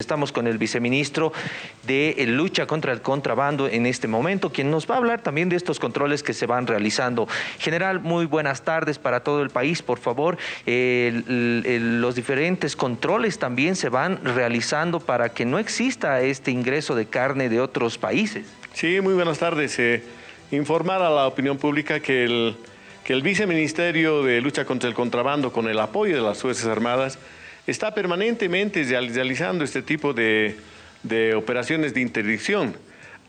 Estamos con el viceministro de eh, lucha contra el contrabando en este momento, quien nos va a hablar también de estos controles que se van realizando. General, muy buenas tardes para todo el país, por favor. los diferentes controles también se van realizando para que no exista este ingreso de carne de otros países. Sí, muy buenas tardes. Eh, informar a la opinión pública que el, que el viceministerio de lucha contra el contrabando, con el apoyo de las Fuerzas Armadas, está permanentemente realizando este tipo de, operaciones de interdicción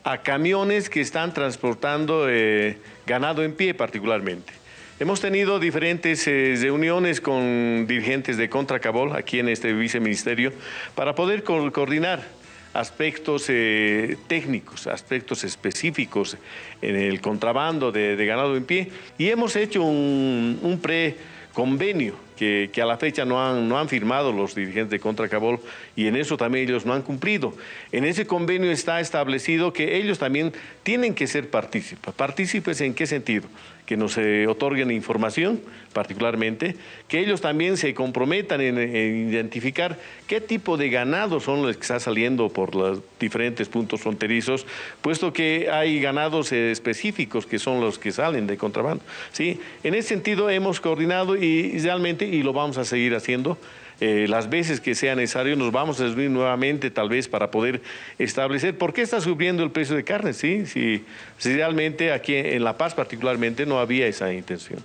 a camiones que están transportando eh, ganado en pie particularmente. Hemos tenido diferentes eh, reuniones con dirigentes de Contracabol aquí en este viceministerio para poder coordinar aspectos eh, técnicos, aspectos específicos en el contrabando de, ganado en pie y hemos hecho un, un pre-convenio que, a la fecha no han, no han firmado los dirigentes de Contracabol y en eso también ellos no han cumplido. En ese convenio está establecido que ellos también tienen que ser partícipes. ¿Partícipes en qué sentido? Que nos eh, otorguen información, particularmente, que ellos también se comprometan en, identificar qué tipo de ganado son los que está saliendo por los diferentes puntos fronterizos, puesto que hay ganados eh, específicos que son los que salen de contrabando. ¿sí? En ese sentido hemos coordinado y realmente y lo vamos a seguir haciendo. Eh, las veces que sea necesario nos vamos a subir nuevamente tal vez para poder establecer por qué está subiendo el precio de carne, ¿sí? Si, si realmente aquí en La Paz particularmente no había esa intención.